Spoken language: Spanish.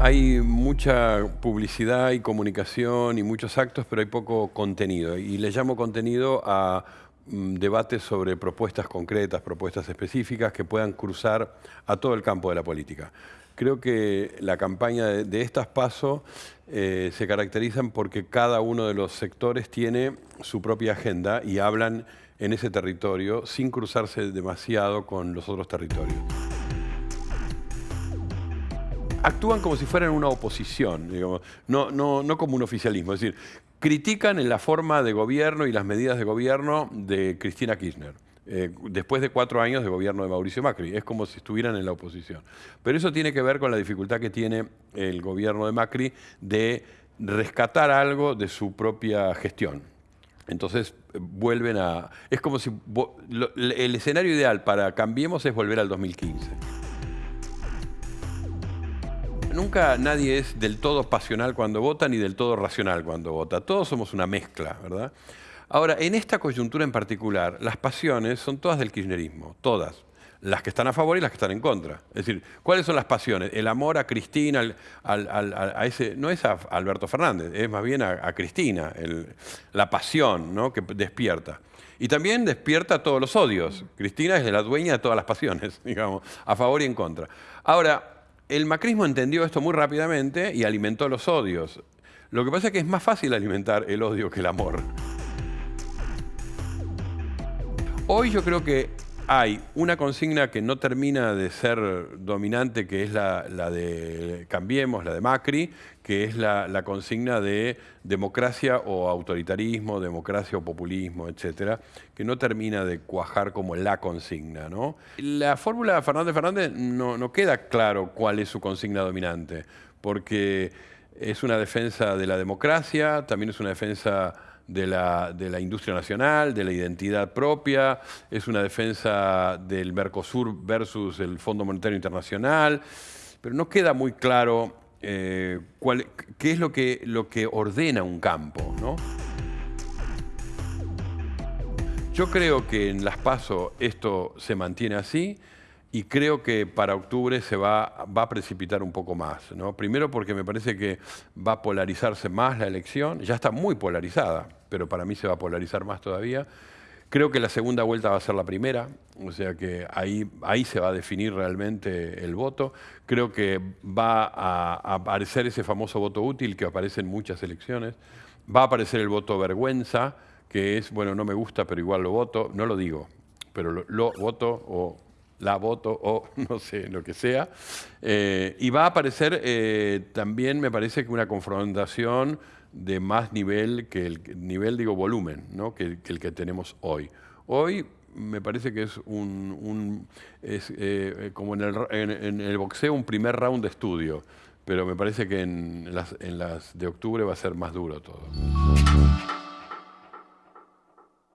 hay mucha publicidad y comunicación y muchos actos, pero hay poco contenido. Y le llamo contenido a mm, debates sobre propuestas concretas, propuestas específicas que puedan cruzar a todo el campo de la política. Creo que la campaña de, estas pasos eh, se caracterizan porque cada uno de los sectores tiene su propia agenda y hablan en ese territorio sin cruzarse demasiado con los otros territorios actúan como si fueran una oposición, no, no, no como un oficialismo. Es decir, critican en la forma de gobierno y las medidas de gobierno de Cristina Kirchner. Eh, después de cuatro años de gobierno de Mauricio Macri. Es como si estuvieran en la oposición. Pero eso tiene que ver con la dificultad que tiene el gobierno de Macri de rescatar algo de su propia gestión. Entonces vuelven a... Es como si... el escenario ideal para Cambiemos es volver al 2015 nunca nadie es del todo pasional cuando vota ni del todo racional cuando vota. Todos somos una mezcla, ¿verdad? Ahora, en esta coyuntura en particular, las pasiones son todas del kirchnerismo, todas. Las que están a favor y las que están en contra. Es decir, ¿cuáles son las pasiones? El amor a Cristina, no es a Alberto Fernández, es más bien a, Cristina, la pasión ¿no? que despierta. Y también despierta todos los odios. Cristina es la dueña de todas las pasiones, digamos, a favor y en contra. Ahora, el macrismo entendió esto muy rápidamente y alimentó los odios. Lo que pasa es que es más fácil alimentar el odio que el amor. Hoy yo creo que hay una consigna que no termina de ser dominante, que es la, de Cambiemos, la de Macri, que es la, consigna de democracia o autoritarismo, democracia o populismo, etcétera, que no termina de cuajar como la consigna. La fórmula de Fernández Fernández no queda claro cuál es su consigna dominante, porque es una defensa de la democracia, también es una defensa de la, de la, industria nacional, de la identidad propia, es una defensa del Mercosur versus el Fondo Monetario Internacional, pero no queda muy claro eh, cuál, qué es lo que, lo que ordena un campo. ¿no? Yo creo que en las PASO esto se mantiene así, y creo que para octubre se va, va a precipitar un poco más. ¿no? Primero porque me parece que va a polarizarse más la elección, ya está muy polarizada, pero para mí se va a polarizar más todavía. Creo que la segunda vuelta va a ser la primera, o sea que ahí, ahí se va a definir realmente el voto. Creo que va a, aparecer ese famoso voto útil que aparece en muchas elecciones. Va a aparecer el voto vergüenza, que es, bueno, no me gusta, pero igual lo voto. No lo digo, pero lo, lo voto o la voto o no sé, lo que sea. Eh, y va a aparecer eh, también, me parece que una confrontación de más nivel que el nivel, digo, volumen, ¿no? que, el que tenemos hoy. Hoy me parece que es un, es, eh, como en el, en, el, boxeo un primer round de estudio, pero me parece que en las, en las de octubre va a ser más duro todo.